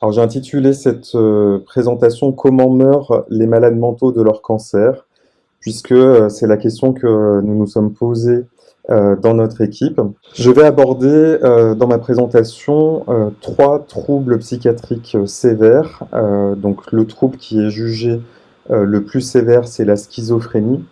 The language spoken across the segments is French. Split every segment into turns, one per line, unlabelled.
Alors j'ai intitulé cette euh, présentation «Comment meurent les malades mentaux de leur cancer?» puisque euh, c'est la question que nous nous sommes posés euh, dans notre équipe. Je vais aborder dans ma présentation trois troubles psychiatriques sévères. donc le trouble qui est jugé le plus sévère, c'est la schizophrénie,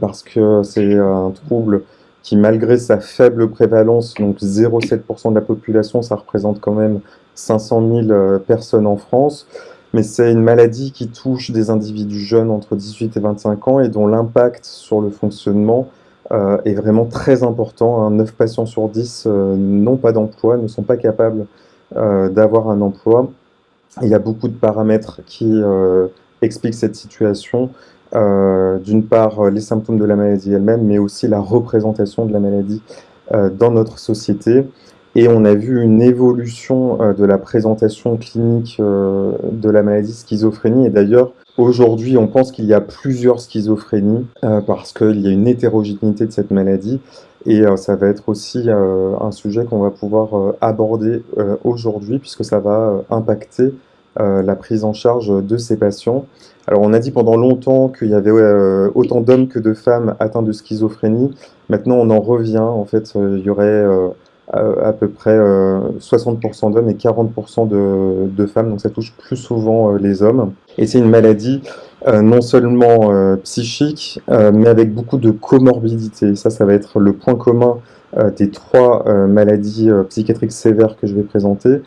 parce que c'est un trouble qui, malgré sa faible prévalence, donc 0,7% de la population, ça représente quand même 500 000 euh, personnes en France, mais c'est une maladie qui touche des individus jeunes entre 18 et 25 ans et dont l'impact sur le fonctionnement euh, est vraiment très important. 9 patients sur 10 euh, n'ont pas d'emploi, ne sont pas capables d'avoir un emploi. Il y a beaucoup de paramètres qui expliquent cette situation. D'une part, les symptômes de la maladie elle-même, mais aussi la représentation de la maladie dans notre société. Et on a vu une évolution euh, de la présentation clinique euh, de la maladie schizophrénie. Et d'ailleurs, aujourd'hui, on pense qu'il y a plusieurs schizophrénies euh, parce qu'il y a une hétérogénéité de cette maladie. Et ça va être aussi un sujet qu'on va pouvoir aborder aujourd'hui puisque ça va impacter la prise en charge de ces patients. Alors on a dit pendant longtemps qu'il y avait autant d'hommes que de femmes atteints de schizophrénie. Maintenant on en revient, en fait il y aurait à, peu près 60% euh, d'hommes et 40% de, de, femmes, donc ça touche plus souvent euh, les hommes. Et c'est une maladie euh, non seulement psychique, mais avec beaucoup de comorbidité. Ça, ça va être le point commun des trois maladies psychiatriques sévères que je vais présenter.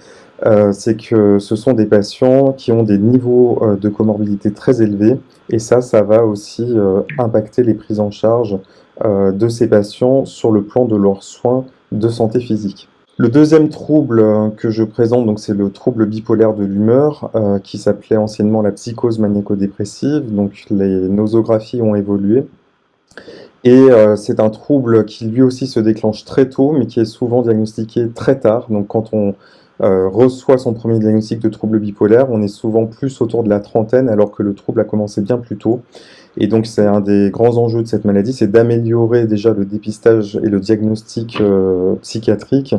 C'est que ce sont des patients qui ont des niveaux de comorbidité très élevés, et ça, ça va aussi impacter les prises en charge de ces patients sur le plan de leurs soins de santé physique. Le deuxième trouble euh, que je présente, donc c'est le trouble bipolaire de l'humeur, euh, qui s'appelait anciennement la psychose maniaco-dépressive. Donc les nosographies ont évolué. Et euh, c'est un trouble qui lui aussi se déclenche très tôt, mais qui est souvent diagnostiqué très tard. Donc quand on reçoit son premier diagnostic de trouble bipolaire, on est souvent plus autour de la trentaine, alors que le trouble a commencé bien plus tôt. Et donc c'est un des grands enjeux de cette maladie, c'est d'améliorer déjà le dépistage et le diagnostic euh, psychiatrique,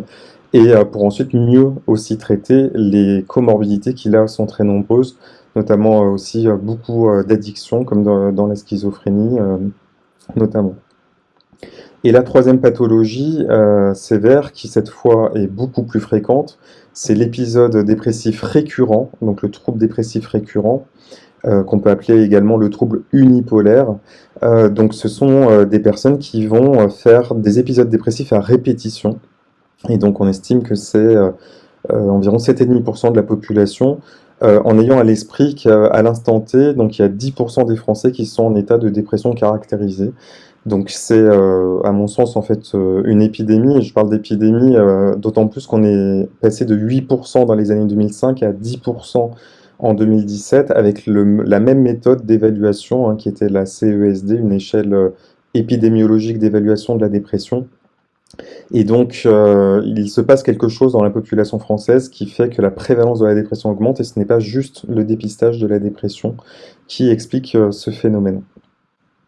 et euh, pour ensuite mieux aussi traiter les comorbidités qui là sont très nombreuses, notamment euh, aussi beaucoup d'addictions, comme dans, la schizophrénie notamment. Et la troisième pathologie sévère, qui cette fois est beaucoup plus fréquente, c'est l'épisode dépressif récurrent, donc le trouble dépressif récurrent, euh, qu'on peut appeler également le trouble unipolaire. Euh, donc ce sont euh, des personnes qui vont faire des épisodes dépressifs à répétition. Et donc on estime que c'est environ 7,5% de la population, en ayant à l'esprit qu'à l'instant T, donc il y a 10% des Français qui sont en état de dépression caractérisée. Donc c'est, à mon sens, en fait, une épidémie, et je parle d'épidémie d'autant plus qu'on est passé de 8% dans les années 2005 à 10% en 2017 avec la même méthode d'évaluation hein, qui était la CESD, une échelle euh, épidémiologique d'évaluation de la dépression. Et donc, euh, il se passe quelque chose dans la population française qui fait que la prévalence de la dépression augmente et ce n'est pas juste le dépistage de la dépression qui explique euh, ce phénomène.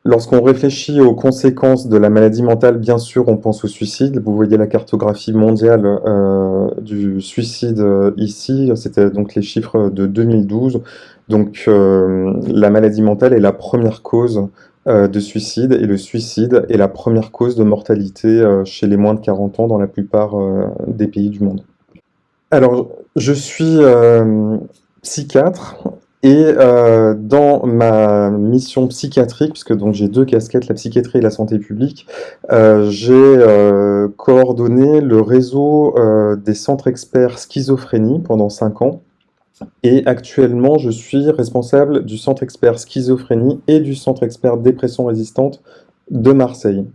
Lorsqu'on réfléchit aux conséquences de la maladie mentale, bien sûr, on pense au suicide. Vous voyez la cartographie mondiale euh, du suicide euh, ici. C'était donc les chiffres de 2012. Donc, euh, la maladie mentale est la première cause de suicide et le suicide est la première cause de mortalité chez les moins de 40 ans dans la plupart des pays du monde. Alors, je suis psychiatre et euh, dans ma mission psychiatrique, puisque donc j'ai deux casquettes, la psychiatrie et la santé publique, euh, j'ai euh, coordonné le réseau des centres experts schizophrénie pendant cinq ans. Et actuellement, je suis responsable du centre expert schizophrénie et du centre expert dépression résistante de Marseille.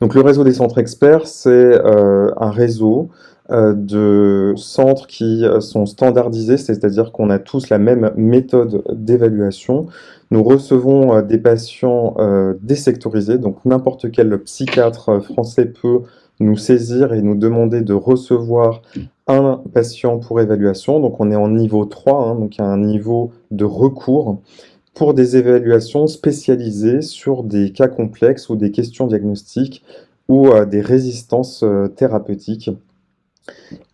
Donc le réseau des centres experts, c'est un réseau de centres qui euh, sont standardisés, c'est-à-dire qu'on a tous la même méthode d'évaluation. Nous recevons euh, des patients désectorisés, donc n'importe quel psychiatre français peut nous saisir et nous demander de recevoir un patient pour évaluation. Donc on est en niveau 3, hein, donc un niveau de recours pour des évaluations spécialisées sur des cas complexes ou des questions diagnostiques ou des résistances thérapeutiques.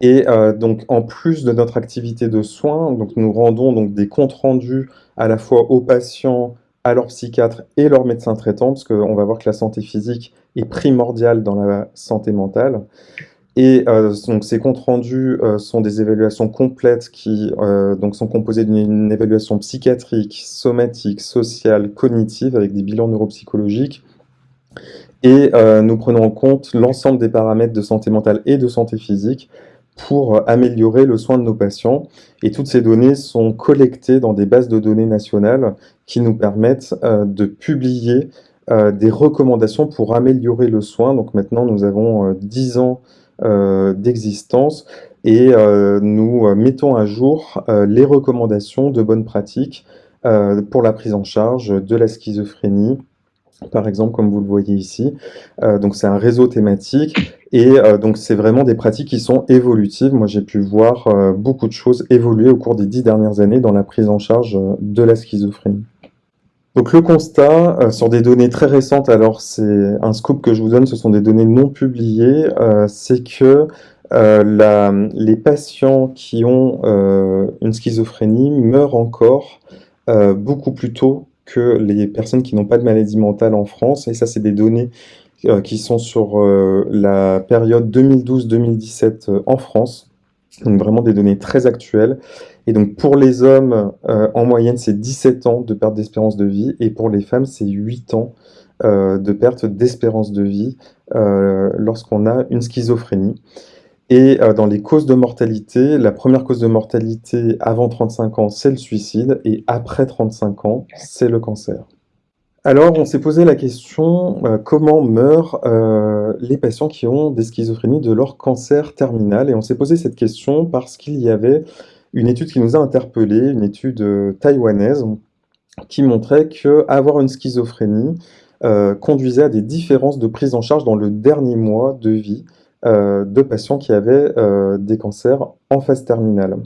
Et donc, en plus de notre activité de soins, donc nous rendons donc des comptes rendus à la fois aux patients, à leurs psychiatres et leurs médecins traitants, parce qu'on va voir que la santé physique est primordiale dans la santé mentale. Et euh, donc ces comptes rendus euh, sont des évaluations complètes qui euh, donc sont composées d'une évaluation psychiatrique, somatique, sociale, cognitive, avec des bilans neuropsychologiques. Et nous prenons en compte l'ensemble des paramètres de santé mentale et de santé physique pour améliorer le soin de nos patients. Et toutes ces données sont collectées dans des bases de données nationales qui nous permettent de publier des recommandations pour améliorer le soin. Donc maintenant, nous avons 10 ans euh, d'existence et euh, nous mettons à jour euh, les recommandations de bonnes pratiques pour la prise en charge de la schizophrénie, par exemple, comme vous le voyez ici. donc c'est un réseau thématique et donc c'est vraiment des pratiques qui sont évolutives. Moi j'ai pu voir beaucoup de choses évoluer au cours des dix dernières années dans la prise en charge de la schizophrénie. Donc le constat, euh, sur des données très récentes, alors c'est un scoop que je vous donne, ce sont des données non publiées, euh, c'est que euh, les patients qui ont une schizophrénie meurent encore beaucoup plus tôt que les personnes qui n'ont pas de maladie mentale en France, et ça c'est des données qui sont sur la période 2012-2017 en France, donc vraiment des données très actuelles. Et donc pour les hommes, euh, en moyenne, c'est 17 ans de perte d'espérance de vie, et pour les femmes, c'est 8 ans euh, de perte d'espérance de vie euh, lorsqu'on a une schizophrénie. Et dans les causes de mortalité, la première cause de mortalité avant 35 ans, c'est le suicide, et après 35 ans, c'est le cancer. Alors, on s'est posé la question, comment meurent les patients qui ont des schizophrénies de leur cancer terminal. Et on s'est posé cette question parce qu'il y avait une étude qui nous a interpellés, une étude euh, taïwanaise, qui montrait qu'avoir une schizophrénie euh, conduisait à des différences de prise en charge dans le dernier mois de vie euh, de patients qui avaient des cancers en phase terminale.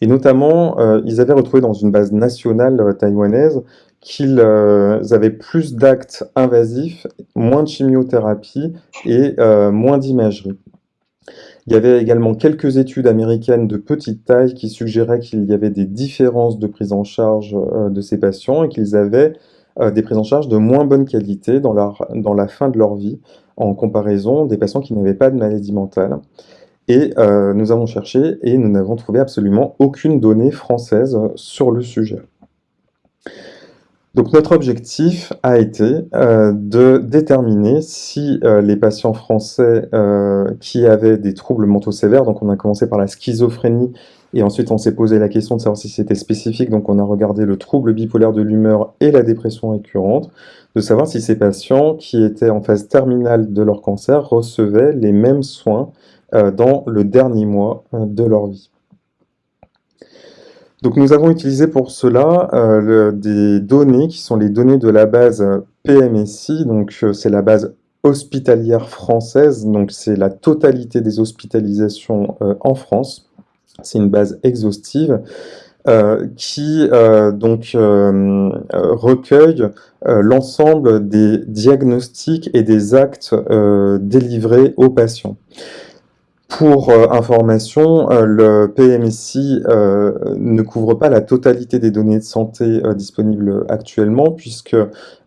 Et notamment, ils avaient retrouvé dans une base nationale taïwanaise qu'ils avaient plus d'actes invasifs, moins de chimiothérapie et moins d'imagerie. Il y avait également quelques études américaines de petite taille qui suggéraient qu'il y avait des différences de prise en charge euh, de ces patients et qu'ils avaient euh, des prises en charge de moins bonne qualité dans la fin de leur vie en comparaison des patients qui n'avaient pas de maladie mentale. Et euh, nous avons cherché et nous n'avons trouvé absolument aucune donnée française sur le sujet. Donc notre objectif a été euh, de déterminer si euh, les patients français qui avaient des troubles mentaux sévères, donc on a commencé par la schizophrénie, et ensuite on s'est posé la question de savoir si c'était spécifique, donc on a regardé le trouble bipolaire de l'humeur et la dépression récurrente, de savoir si ces patients qui étaient en phase terminale de leur cancer recevaient les mêmes soins dans le dernier mois de leur vie. Donc nous avons utilisé pour cela euh, des données qui sont les données de la base PMSI, donc euh, c'est la base hospitalière française, donc c'est la totalité des hospitalisations euh, en France. C'est une base exhaustive qui donc recueille l'ensemble des diagnostics et des actes délivrés aux patients. Pour euh, information, euh, le PMSI euh, ne couvre pas la totalité des données de santé disponibles actuellement, puisque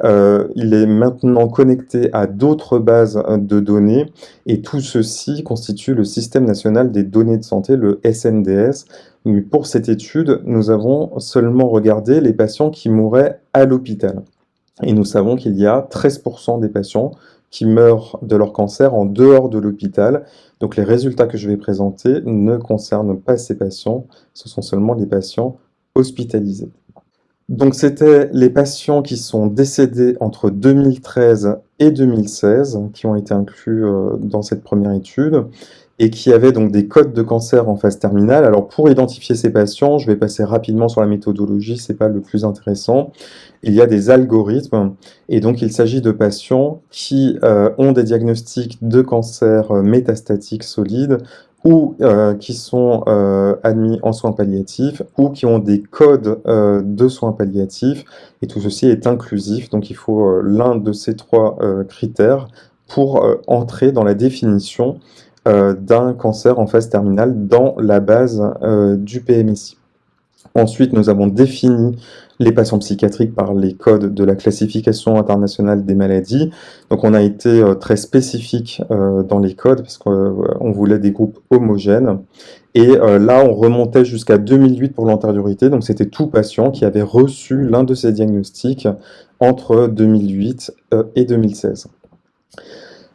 il est maintenant connecté à d'autres bases de données, et tout ceci constitue le Système national des données de santé, le SNDS. Mais pour cette étude, nous avons seulement regardé les patients qui mouraient à l'hôpital. Et nous savons qu'il y a 13% des patients qui meurent de leur cancer en dehors de l'hôpital. Donc les résultats que je vais présenter ne concernent pas ces patients, ce sont seulement les patients hospitalisés. Donc c'était les patients qui sont décédés entre 2013 et 2016 qui ont été inclus euh, dans cette première étude et qui avaient donc des codes de cancer en phase terminale. Alors pour identifier ces patients, je vais passer rapidement sur la méthodologie, c'est pas le plus intéressant. Il y a des algorithmes et donc il s'agit de patients qui euh, ont des diagnostics de cancer euh, métastatique solide ou euh, qui sont admis en soins palliatifs ou qui ont des codes de soins palliatifs et tout ceci est inclusif donc il faut l'un de ces trois critères pour entrer dans la définition d'un cancer en phase terminale dans la base du PMSI. Ensuite, nous avons défini les patients psychiatriques par les codes de la classification internationale des maladies. Donc on a été euh, très spécifique euh, dans les codes parce qu'on euh, voulait des groupes homogènes. Et là, on remontait jusqu'à 2008 pour l'antériorité, donc c'était tout patient qui avait reçu l'un de ces diagnostics entre 2008 et 2016.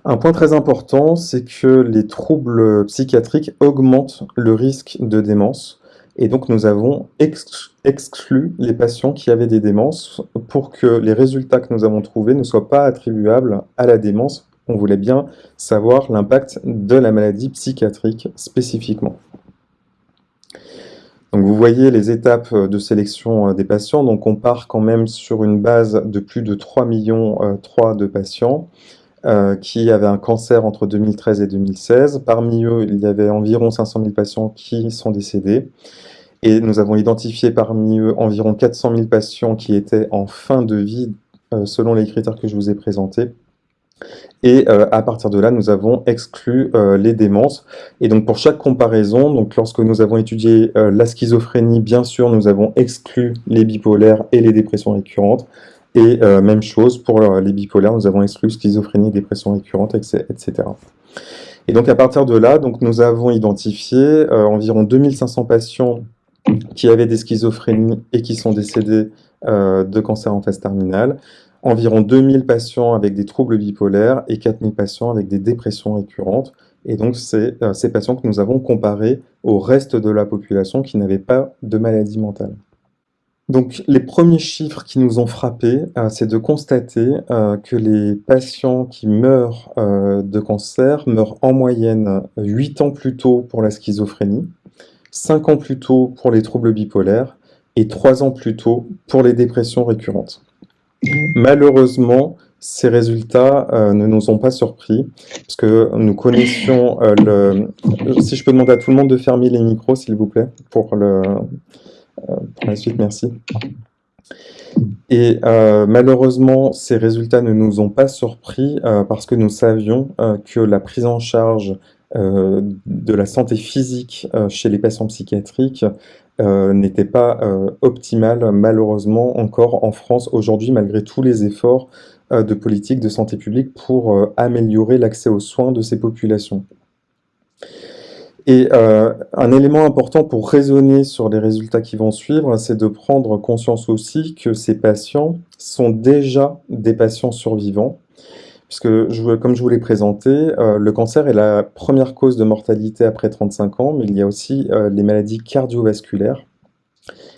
Un point très important, c'est que les troubles psychiatriques augmentent le risque de démence. Et donc nous avons exclu les patients qui avaient des démences pour que les résultats que nous avons trouvés ne soient pas attribuables à la démence. On voulait bien savoir l'impact de la maladie psychiatrique spécifiquement. Donc vous voyez les étapes de sélection euh, des patients. Donc on part quand même sur une base de plus de 3 millions 3 euh, de patients euh, qui avaient un cancer entre 2013 et 2016. Parmi eux, il y avait environ 500 000 patients qui sont décédés. Et nous avons identifié parmi eux environ 400 000 patients qui étaient en fin de vie, euh, selon les critères que je vous ai présentés. Et euh, à partir de là, nous avons exclu les démences. Et donc pour chaque comparaison, donc lorsque nous avons étudié la schizophrénie, bien sûr, nous avons exclu les bipolaires et les dépressions récurrentes. Et même chose pour les bipolaires, nous avons exclu schizophrénie, dépression récurrente, etc. Et donc à partir de là, donc nous avons identifié environ 2500 patients qui avaient des schizophrénies et qui sont décédés euh, de cancer en phase terminale, environ 2000 patients avec des troubles bipolaires et 4000 patients avec des dépressions récurrentes. Et donc, c'est euh, ces patients que nous avons comparés au reste de la population qui n'avait pas de maladie mentale. Donc, les premiers chiffres qui nous ont frappés, euh, c'est de constater que les patients qui meurent de cancer meurent en moyenne 8 ans plus tôt pour la schizophrénie, 5 ans plus tôt pour les troubles bipolaires et 3 ans plus tôt pour les dépressions récurrentes. Malheureusement, ces résultats euh, ne nous ont pas surpris, parce que nous connaissions euh, le... Si je peux demander à tout le monde de fermer les micros, s'il vous plaît, pour, le... Euh, pour la suite, merci. Et malheureusement, ces résultats ne nous ont pas surpris parce que nous savions que la prise en charge euh, de la santé physique euh, chez les patients psychiatriques euh, n'était pas optimale, malheureusement, encore en France aujourd'hui, malgré tous les efforts de politique de santé publique pour améliorer l'accès aux soins de ces populations. Et un élément important pour raisonner sur les résultats qui vont suivre, c'est de prendre conscience aussi que ces patients sont déjà des patients survivants, puisque comme je vous l'ai présenté, euh, le cancer est la première cause de mortalité après 35 ans, mais il y a aussi euh, les maladies cardiovasculaires.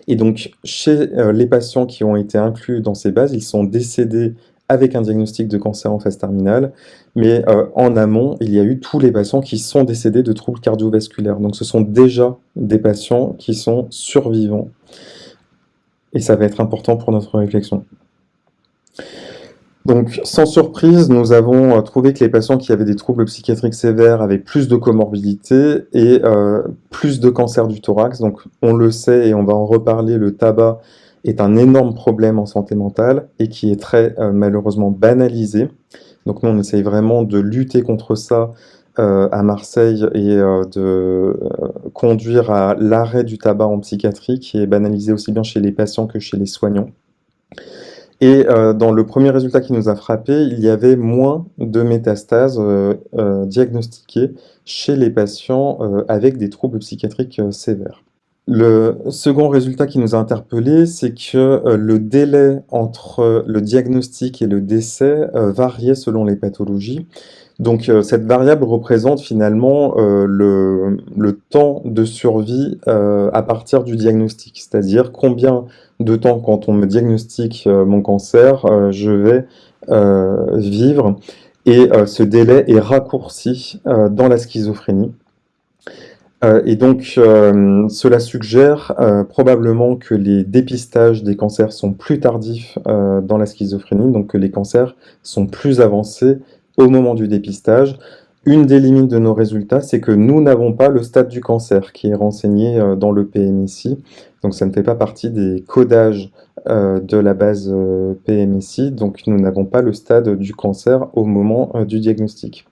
Et donc, chez euh, les patients qui ont été inclus dans ces bases, ils sont décédés avec un diagnostic de cancer en phase terminale, mais en amont, il y a eu tous les patients qui sont décédés de troubles cardiovasculaires. Donc ce sont déjà des patients qui sont survivants. Et ça va être important pour notre réflexion. Donc, sans surprise, nous avons euh, trouvé que les patients qui avaient des troubles psychiatriques sévères avaient plus de comorbidités et euh, plus de cancer du thorax. Donc, on le sait et on va en reparler, le tabac est un énorme problème en santé mentale et qui est très euh, malheureusement banalisé. Donc, nous, on essaye vraiment de lutter contre ça à Marseille et de conduire à l'arrêt du tabac en psychiatrie qui est banalisé aussi bien chez les patients que chez les soignants. Et euh, dans le premier résultat qui nous a frappé, il y avait moins de métastases euh, euh, diagnostiquées chez les patients avec des troubles psychiatriques sévères. Le second résultat qui nous a interpellé, c'est que le délai entre le diagnostic et le décès variait selon les pathologies. Donc cette variable représente finalement le, le, temps de survie à partir du diagnostic, c'est-à-dire combien de temps quand on me diagnostique euh, mon cancer, euh, je vais euh, vivre. Et ce délai est raccourci dans la schizophrénie. Et donc, cela suggère probablement que les dépistages des cancers sont plus tardifs dans la schizophrénie, donc que les cancers sont plus avancés au moment du dépistage. Une des limites de nos résultats, c'est que nous n'avons pas le stade du cancer qui est renseigné dans le PMSI. Donc ça ne fait pas partie des codages euh, de la base euh, PMSI, donc nous n'avons pas le stade du cancer au moment euh, du diagnostic.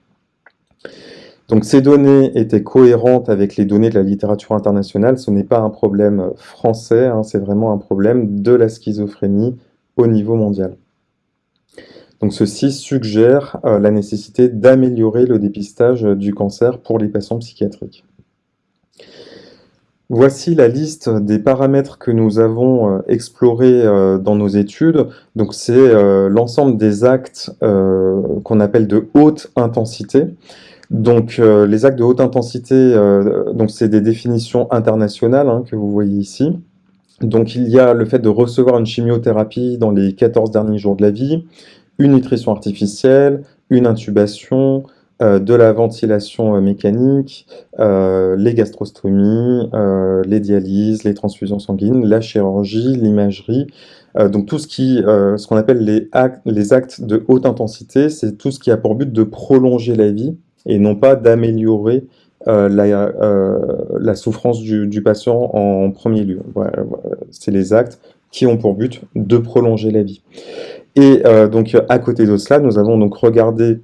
Donc ces données étaient cohérentes avec les données de la littérature internationale. Ce n'est pas un problème français, hein, c'est vraiment un problème de la schizophrénie au niveau mondial. Donc ceci suggère euh, la nécessité d'améliorer le dépistage du cancer pour les patients psychiatriques. Voici la liste des paramètres que nous avons euh, explorés euh, dans nos études. Donc c'est l'ensemble des actes qu'on appelle de haute intensité. Donc les actes de haute intensité, donc c'est des définitions internationales hein, que vous voyez ici. Donc il y a le fait de recevoir une chimiothérapie dans les 14 derniers jours de la vie, une nutrition artificielle, une intubation, euh, de la ventilation euh, mécanique, euh, les gastrostomies, les dialyses, les transfusions sanguines, la chirurgie, l'imagerie. donc tout ce qu'on appelle les actes de haute intensité, c'est tout ce qui a pour but de prolonger la vie et non pas d'améliorer la, la, souffrance du, patient en premier lieu. c'est les actes qui ont pour but de prolonger la vie. Et euh, donc à côté de cela, nous avons donc regardé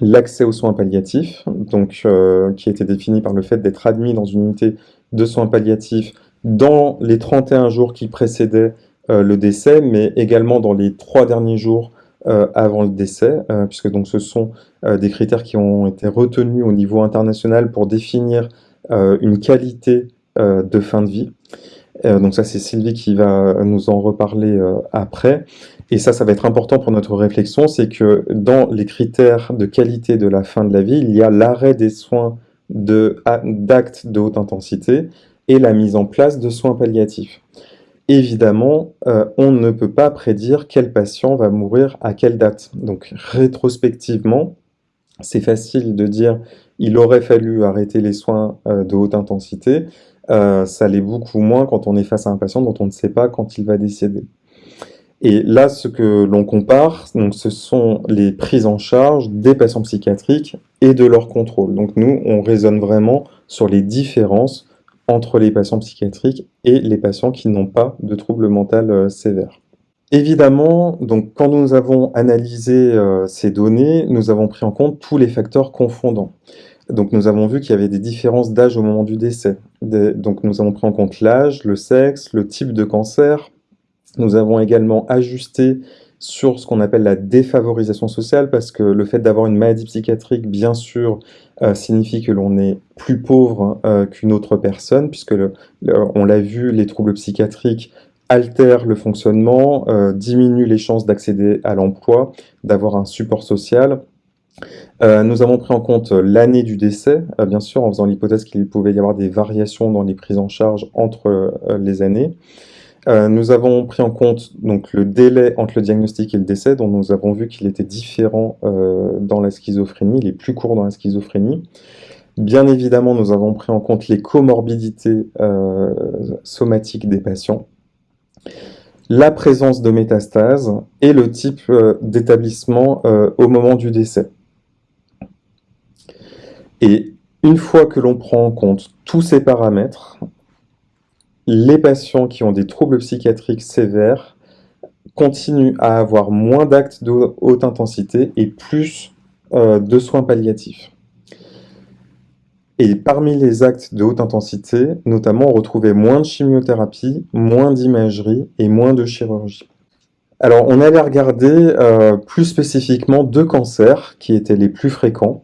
l'accès aux soins palliatifs, donc, euh, qui était défini par le fait d'être admis dans une unité de soins palliatifs dans les 31 jours qui précédaient euh, le décès, mais également dans les trois derniers jours avant le décès, puisque donc ce sont des critères qui ont été retenus au niveau international pour définir une qualité de fin de vie. donc ça, c'est Sylvie qui va nous en reparler après. Et ça, ça va être important pour notre réflexion, c'est que dans les critères de qualité de la fin de la vie, il y a l'arrêt des soins d'actes de, haute intensité et la mise en place de soins palliatifs. Évidemment, euh, on ne peut pas prédire quel patient va mourir à quelle date. Donc rétrospectivement, c'est facile de dire il aurait fallu arrêter les soins euh, de haute intensité. Euh, ça l'est beaucoup moins quand on est face à un patient dont on ne sait pas quand il va décéder. Et là, ce que l'on compare, donc, ce sont les prises en charge des patients psychiatriques et de leur contrôle. Donc nous, on raisonne vraiment sur les différences entre les patients psychiatriques et les patients qui n'ont pas de troubles mentaux euh, sévères. Évidemment, donc, quand nous avons analysé euh, ces données, nous avons pris en compte tous les facteurs confondants. Donc nous avons vu qu'il y avait des différences d'âge au moment du décès. donc nous avons pris en compte l'âge, le sexe, le type de cancer, nous avons également ajusté sur ce qu'on appelle la défavorisation sociale, parce que le fait d'avoir une maladie psychiatrique, bien sûr, euh, signifie que l'on est plus pauvre euh, qu'une autre personne, puisque on l'a vu, les troubles psychiatriques altèrent le fonctionnement, euh, diminuent les chances d'accéder à l'emploi, d'avoir un support social. nous avons pris en compte l'année du décès, bien sûr, en faisant l'hypothèse qu'il pouvait y avoir des variations dans les prises en charge entre les années. Euh, nous avons pris en compte donc, le délai entre le diagnostic et le décès, dont nous avons vu qu'il était différent euh, dans la schizophrénie, il est plus court dans la schizophrénie. Bien évidemment, nous avons pris en compte les comorbidités euh, somatiques des patients, la présence de métastases et le type d'établissement au moment du décès. Et une fois que l'on prend en compte tous ces paramètres, les patients qui ont des troubles psychiatriques sévères continuent à avoir moins d'actes de haute intensité et plus euh, de soins palliatifs. Et parmi les actes de haute intensité, notamment, on retrouvait moins de chimiothérapie, moins d'imagerie et moins de chirurgie. Alors, on allait regarder euh, plus spécifiquement deux cancers qui étaient les plus fréquents.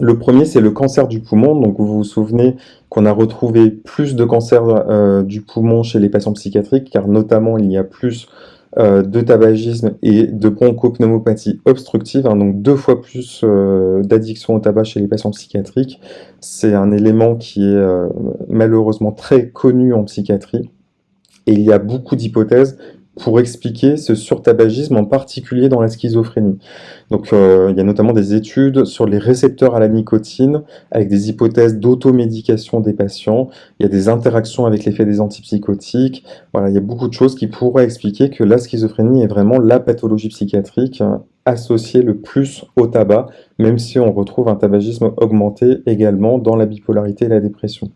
Le premier, c'est le cancer du poumon. Donc, vous vous souvenez qu'on a retrouvé plus de cancer euh, du poumon chez les patients psychiatriques, car notamment, il y a plus euh, de tabagisme et de bronchopneumopathie obstructive, hein, donc deux fois plus euh, d'addiction au tabac chez les patients psychiatriques. C'est un élément qui est malheureusement très connu en psychiatrie. Et il y a beaucoup d'hypothèses pour expliquer ce surtabagisme, en particulier dans la schizophrénie. Donc, euh, il y a notamment des études sur les récepteurs à la nicotine, avec des hypothèses d'automédication des patients. Il y a des interactions avec l'effet des antipsychotiques. Voilà, il y a beaucoup de choses qui pourraient expliquer que la schizophrénie est vraiment la pathologie psychiatrique euh, associée le plus au tabac, même si on retrouve un tabagisme augmenté également dans la bipolarité et la dépression.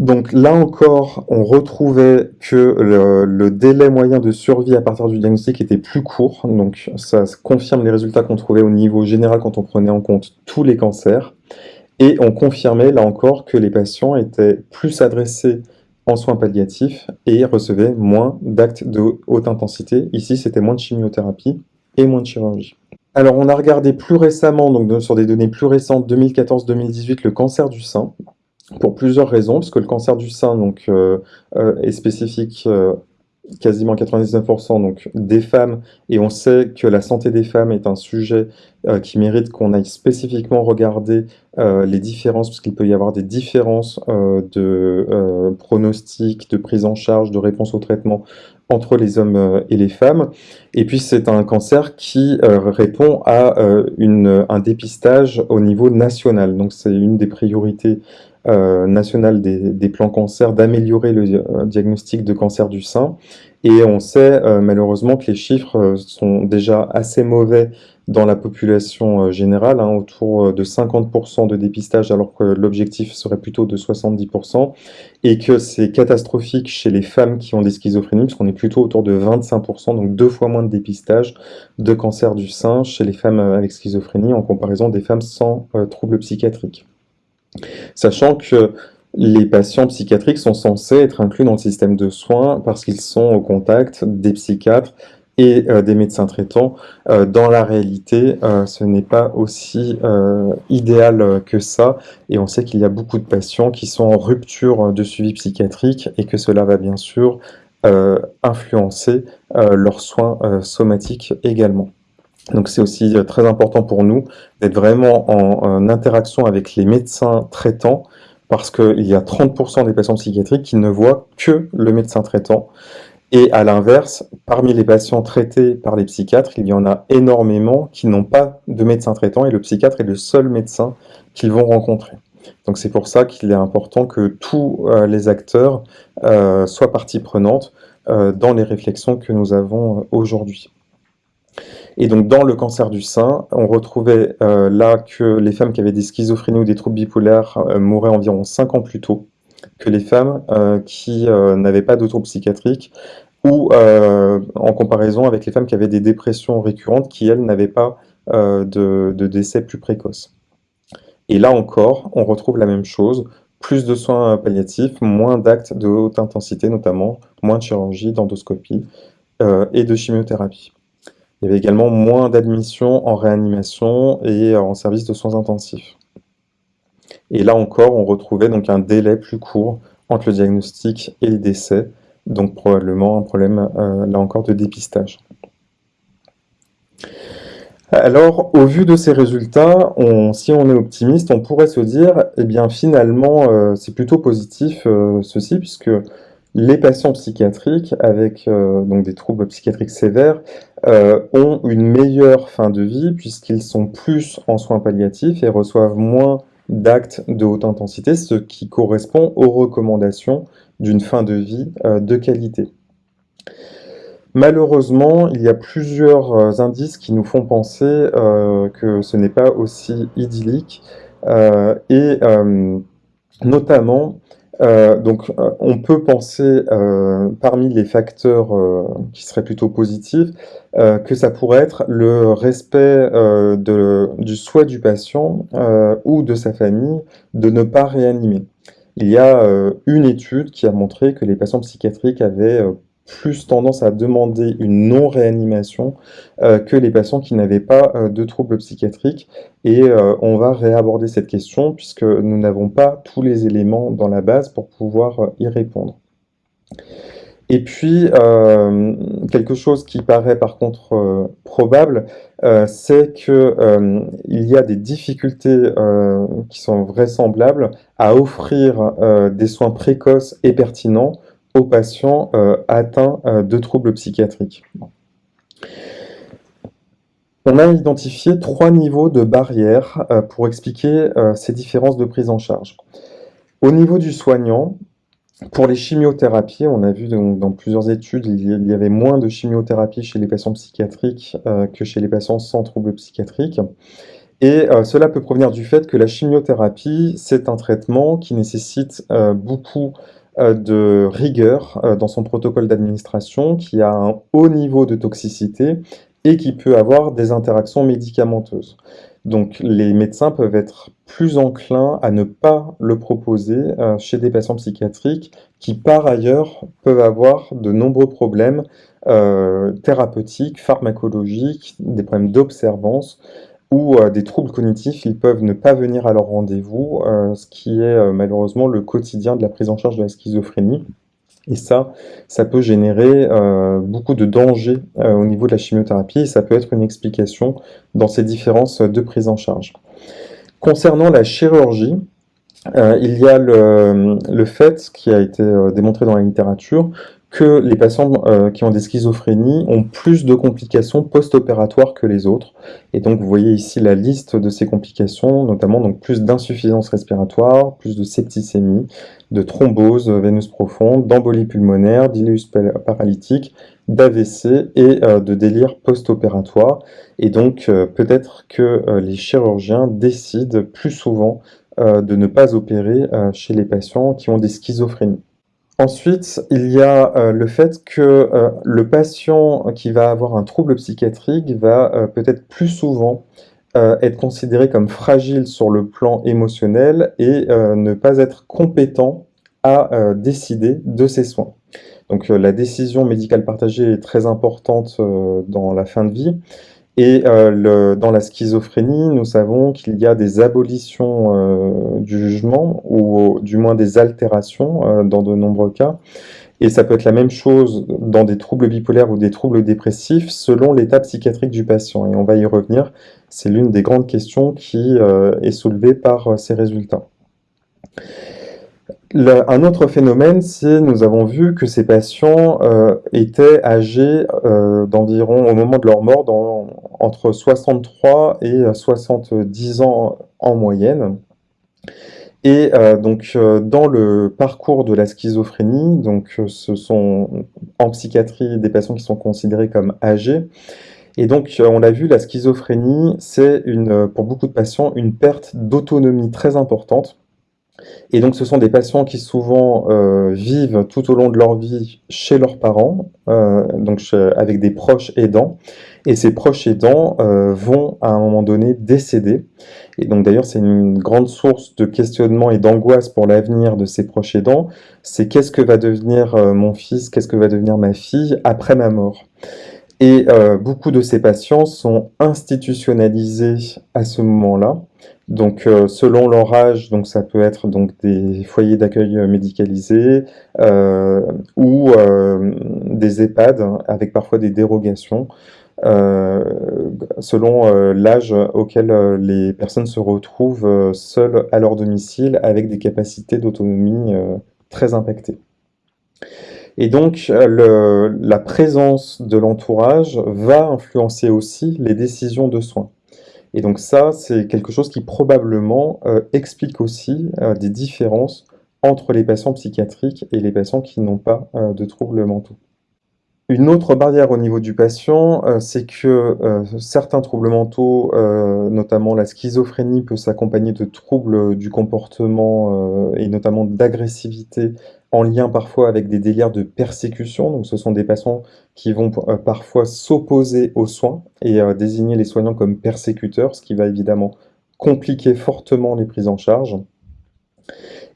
Donc là encore, on retrouvait que le, délai moyen de survie à partir du diagnostic était plus court, donc ça confirme les résultats qu'on trouvait au niveau général quand on prenait en compte tous les cancers. Et on confirmait, là encore, que les patients étaient plus adressés en soins palliatifs et recevaient moins d'actes de haute intensité. Ici, c'était moins de chimiothérapie et moins de chirurgie. Alors, on a regardé plus récemment, donc sur des données plus récentes, 2014-2018, le cancer du sein, pour plusieurs raisons, parce que le cancer du sein donc, euh, euh, est spécifique euh, quasiment 99% donc des femmes, et on sait que la santé des femmes est un sujet qui mérite qu'on aille spécifiquement regarder les différences, parce qu'il peut y avoir des différences de pronostics, de prise en charge, de réponse au traitement entre les hommes et les femmes. Et puis c'est un cancer qui répond à un dépistage au niveau national. Donc c'est une des priorités euh, national des, plans cancer d'améliorer le euh, diagnostic de cancer du sein. Et on sait euh, malheureusement que les chiffres sont déjà assez mauvais dans la population générale, hein, autour de 50% de dépistage alors que l'objectif serait plutôt de 70%, et que c'est catastrophique chez les femmes qui ont des schizophrénies, parce qu'on est plutôt autour de 25%, donc deux fois moins de dépistage de cancer du sein chez les femmes avec schizophrénie en comparaison des femmes sans troubles psychiatriques. Sachant que les patients psychiatriques sont censés être inclus dans le système de soins parce qu'ils sont au contact des psychiatres et euh, des médecins traitants. Euh, dans la réalité, euh, ce n'est pas aussi idéal que ça, et on sait qu'il y a beaucoup de patients qui sont en rupture de suivi psychiatrique et que cela va bien sûr influencer leurs soins somatiques également. Donc c'est aussi euh, très important pour nous d'être vraiment en, interaction avec les médecins traitants parce qu'il y a 30% des patients psychiatriques qui ne voient que le médecin traitant. Et à l'inverse, parmi les patients traités par les psychiatres, il y en a énormément qui n'ont pas de médecin traitant et le psychiatre est le seul médecin qu'ils vont rencontrer. Donc c'est pour ça qu'il est important que tous euh, les acteurs euh, soient partie prenante dans les réflexions que nous avons aujourd'hui. Et donc dans le cancer du sein, on retrouvait euh, là que les femmes qui avaient des schizophrénies ou des troubles bipolaires euh, mouraient environ 5 ans plus tôt que les femmes euh, qui n'avaient pas de troubles psychiatriques ou en comparaison avec les femmes qui avaient des dépressions récurrentes qui, elles, n'avaient pas de, de décès plus précoces. Et là encore, on retrouve la même chose, plus de soins palliatifs, moins d'actes de haute intensité notamment, moins de chirurgie, d'endoscopie et de chimiothérapie. Il y avait également moins d'admissions en réanimation et en service de soins intensifs. Et là encore, on retrouvait donc un délai plus court entre le diagnostic et le décès, donc probablement un problème, euh, là encore, de dépistage. Alors, au vu de ces résultats, si on est optimiste, on pourrait se dire, eh bien finalement, euh, c'est plutôt positif euh, ceci, puisque les patients psychiatriques avec euh, donc des troubles psychiatriques sévères euh, ont une meilleure fin de vie puisqu'ils sont plus en soins palliatifs et reçoivent moins d'actes de haute intensité, ce qui correspond aux recommandations d'une fin de vie euh, de qualité. Malheureusement, il y a plusieurs indices qui nous font penser que ce n'est pas aussi idyllique et notamment euh, donc, euh, on peut penser, euh, parmi les facteurs qui seraient plutôt positifs, que ça pourrait être le respect du souhait du patient ou de sa famille de ne pas réanimer. Il y a une étude qui a montré que les patients psychiatriques avaient plus tendance à demander une non-réanimation euh, que les patients qui n'avaient pas euh, de troubles psychiatriques. Et euh, on va réaborder cette question puisque nous n'avons pas tous les éléments dans la base pour pouvoir y répondre. Et puis, quelque chose qui paraît par contre probable, c'est qu'il y a des difficultés qui sont vraisemblables à offrir des soins précoces et pertinents aux patients euh, atteints euh, de troubles psychiatriques. On a identifié trois niveaux de barrières euh, pour expliquer ces différences de prise en charge. Au niveau du soignant, pour les chimiothérapies, on a vu dans plusieurs études, il y avait moins de chimiothérapie chez les patients psychiatriques que chez les patients sans troubles psychiatriques. Et cela peut provenir du fait que la chimiothérapie, c'est un traitement qui nécessite beaucoup de rigueur euh, dans son protocole d'administration, qui a un haut niveau de toxicité et qui peut avoir des interactions médicamenteuses. Donc les médecins peuvent être plus enclins à ne pas le proposer euh, chez des patients psychiatriques qui par ailleurs peuvent avoir de nombreux problèmes euh, thérapeutiques, pharmacologiques, des problèmes d'observance ou euh, des troubles cognitifs, ils peuvent ne pas venir à leur rendez-vous, ce qui est malheureusement le quotidien de la prise en charge de la schizophrénie. Et ça, ça peut générer euh, beaucoup de dangers euh, au niveau de la chimiothérapie et ça peut être une explication dans ces différences de prise en charge. Concernant la chirurgie, euh, il y a le, le, fait, qui a été démontré dans la littérature, que les patients euh, qui ont des schizophrénies ont plus de complications post-opératoires que les autres. Et donc vous voyez ici la liste de ces complications, notamment donc plus d'insuffisance respiratoire, plus de septicémie, de thrombose veineuse profonde, d'embolie pulmonaire, d'iléus paralytique, d'AVC et euh, de délire post-opératoire. Et donc euh, peut-être que les chirurgiens décident plus souvent de ne pas opérer chez les patients qui ont des schizophrénies. Ensuite, il y a euh, le fait que euh, le patient qui va avoir un trouble psychiatrique va euh, peut-être plus souvent être considéré comme fragile sur le plan émotionnel et ne pas être compétent à décider de ses soins. Donc la décision médicale partagée est très importante dans la fin de vie et euh, dans la schizophrénie, nous savons qu'il y a des abolitions euh, du jugement, ou du moins des altérations euh, dans de nombreux cas. Et ça peut être la même chose dans des troubles bipolaires ou des troubles dépressifs, selon l'état psychiatrique du patient. Et on va y revenir, c'est l'une des grandes questions qui est soulevée par ces résultats un autre phénomène, c'est nous avons vu que ces patients euh, étaient âgés euh, d'environ, au moment de leur mort, entre 63 et 70 ans en moyenne. Et euh, donc dans le parcours de la schizophrénie, donc ce sont en psychiatrie des patients qui sont considérés comme âgés. Et donc on l'a vu, la schizophrénie, c'est pour beaucoup de patients une perte d'autonomie très importante et donc, ce sont des patients qui souvent euh, vivent tout au long de leur vie chez leurs parents, euh, donc avec des proches aidants. Et ces proches aidants euh, vont à un moment donné décéder. Et donc d'ailleurs, c'est une grande source de questionnement et d'angoisse pour l'avenir de ces proches aidants. C'est qu'est-ce que va devenir mon fils, qu'est-ce que va devenir ma fille? Après ma mort et beaucoup de ces patients sont institutionnalisés à ce moment-là. Donc, euh, selon leur âge, donc ça peut être donc des foyers d'accueil euh, médicalisés euh, ou des EHPAD hein, avec parfois des dérogations selon l'âge auquel les personnes se retrouvent seules à leur domicile avec des capacités d'autonomie très impactées. Et donc, la présence de l'entourage va influencer aussi les décisions de soins. Et donc ça, c'est quelque chose qui probablement euh, explique aussi euh, des différences entre les patients psychiatriques et les patients qui n'ont pas euh, de troubles mentaux. Une autre barrière au niveau du patient, c'est que certains troubles mentaux, notamment la schizophrénie, peut s'accompagner de troubles du comportement et notamment d'agressivité en lien parfois avec des délires de persécution. Donc ce sont des patients qui vont euh, parfois s'opposer aux soins et euh, désigner les soignants comme persécuteurs, ce qui va évidemment compliquer fortement les prises en charge.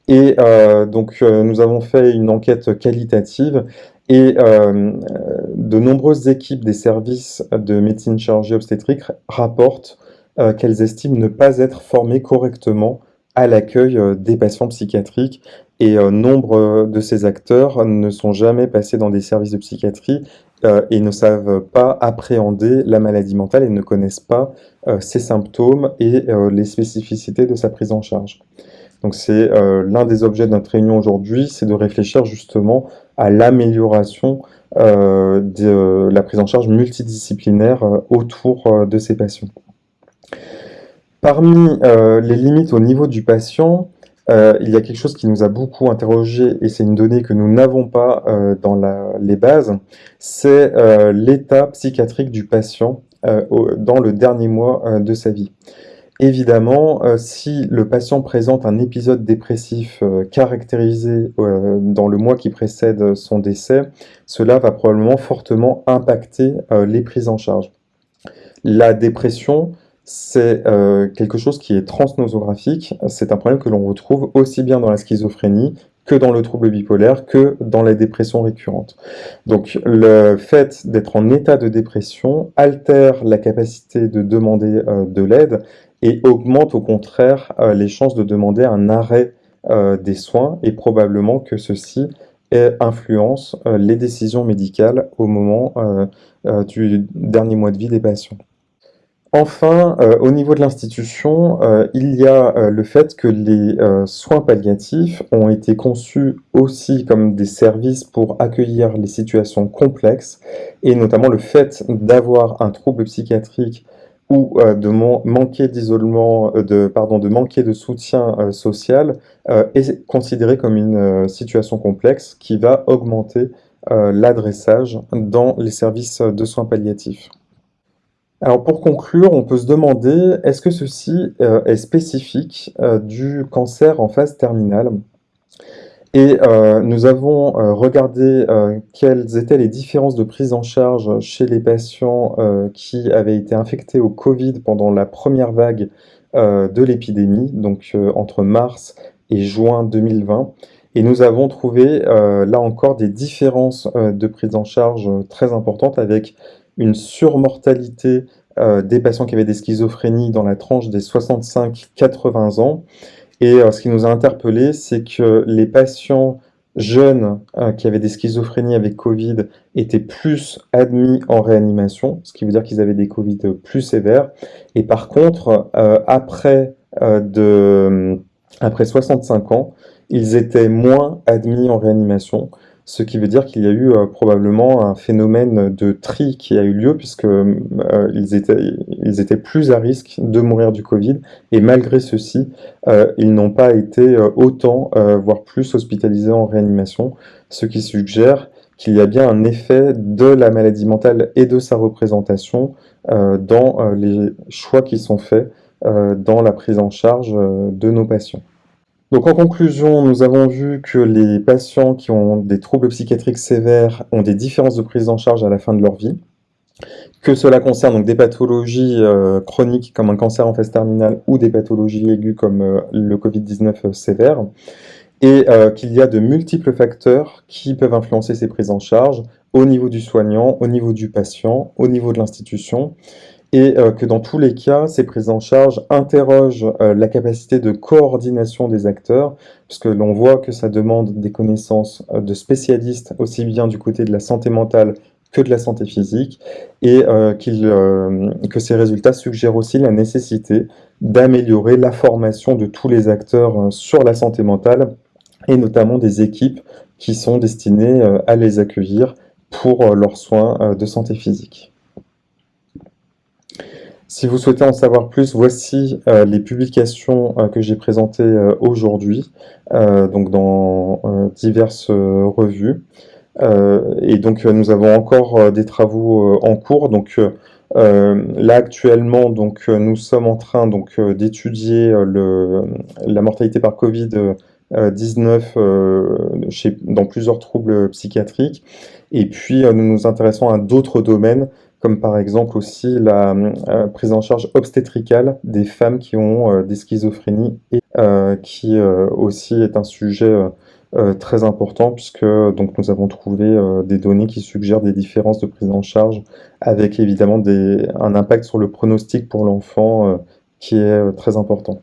Et euh, donc nous avons fait une enquête qualitative et de nombreuses équipes des services de médecine chirurgie obstétrique rapportent qu'elles estiment ne pas être formées correctement à l'accueil des patients psychiatriques et euh, nombre de ces acteurs ne sont jamais passés dans des services de psychiatrie euh, et ne savent pas appréhender la maladie mentale et ne connaissent pas euh, ses symptômes et les spécificités de sa prise en charge. Donc c'est l'un des objets de notre réunion aujourd'hui, c'est de réfléchir justement à l'amélioration de la prise en charge multidisciplinaire autour de ces patients. Parmi les limites au niveau du patient, euh, il y a quelque chose qui nous a beaucoup interrogé, et c'est une donnée que nous n'avons pas euh, dans les bases, c'est euh, l'état psychiatrique du patient dans le dernier mois de sa vie. Évidemment, si le patient présente un épisode dépressif caractérisé dans le mois qui précède son décès, cela va probablement fortement impacter les prises en charge. La dépression, c'est quelque chose qui est transnosographique. C'est un problème que l'on retrouve aussi bien dans la schizophrénie que dans le trouble bipolaire, que dans la dépression récurrente. Donc le fait d'être en état de dépression altère la capacité de demander de l'aide et augmente au contraire les chances de demander un arrêt des soins et probablement que ceci influence les décisions médicales au moment du dernier mois de vie des patients. Enfin, euh, au niveau de l'institution, euh, il y a euh, le fait que les soins palliatifs ont été conçus aussi comme des services pour accueillir les situations complexes, et notamment le fait d'avoir un trouble psychiatrique ou de manquer d'isolement, de, pardon, de manquer de soutien social, est considéré comme une situation complexe qui va augmenter l'adressage dans les services de soins palliatifs. Alors pour conclure, on peut se demander, est-ce que ceci euh, est spécifique euh, du cancer en phase terminale? Et euh, nous avons regardé quelles étaient les différences de prise en charge chez les patients qui avaient été infectés au Covid pendant la première vague de l'épidémie, donc entre mars et juin 2020. Et nous avons trouvé là encore des différences de prise en charge très importantes avec une surmortalité euh, des patients qui avaient des schizophrénies dans la tranche des 65-80 ans. Et euh, ce qui nous a interpellé, c'est que les patients jeunes euh, qui avaient des schizophrénies avec Covid étaient plus admis en réanimation, ce qui veut dire qu'ils avaient des Covid plus sévères. Et par contre, après, de, après 65 ans, ils étaient moins admis en réanimation ce qui veut dire qu'il y a eu euh, probablement un phénomène de tri qui a eu lieu puisque euh, ils, étaient, plus à risque de mourir du Covid et malgré ceci, euh, ils n'ont pas été autant, voire plus hospitalisés en réanimation, ce qui suggère qu'il y a bien un effet de la maladie mentale et de sa représentation dans les choix qui sont faits dans la prise en charge de nos patients. Donc en conclusion, nous avons vu que les patients qui ont des troubles psychiatriques sévères ont des différences de prise en charge à la fin de leur vie, que cela concerne donc des pathologies euh, chroniques comme un cancer en phase terminale ou des pathologies aiguës comme euh, le Covid-19 euh, sévère, et qu'il y a de multiples facteurs qui peuvent influencer ces prises en charge au niveau du soignant, au niveau du patient, au niveau de l'institution, et euh, que dans tous les cas, ces prises en charge interrogent euh, la capacité de coordination des acteurs, puisque l'on voit que ça demande des connaissances euh, de spécialistes, aussi bien du côté de la santé mentale que de la santé physique, et que ces résultats suggèrent aussi la nécessité d'améliorer la formation de tous les acteurs sur la santé mentale, et notamment des équipes qui sont destinées à les accueillir pour leurs soins de santé physique. Si vous souhaitez en savoir plus, voici euh, les publications euh, que j'ai présentées euh, aujourd'hui, donc dans diverses revues. et donc nous avons encore des travaux en cours. Donc là actuellement, donc nous sommes en train donc d'étudier la mortalité par Covid 19 dans plusieurs troubles psychiatriques. Et puis nous nous intéressons à d'autres domaines comme par exemple aussi la euh, prise en charge obstétricale des femmes qui ont euh, des schizophrénies et euh, qui aussi est un sujet très important puisque donc nous avons trouvé des données qui suggèrent des différences de prise en charge avec évidemment des, un impact sur le pronostic pour l'enfant qui est très important.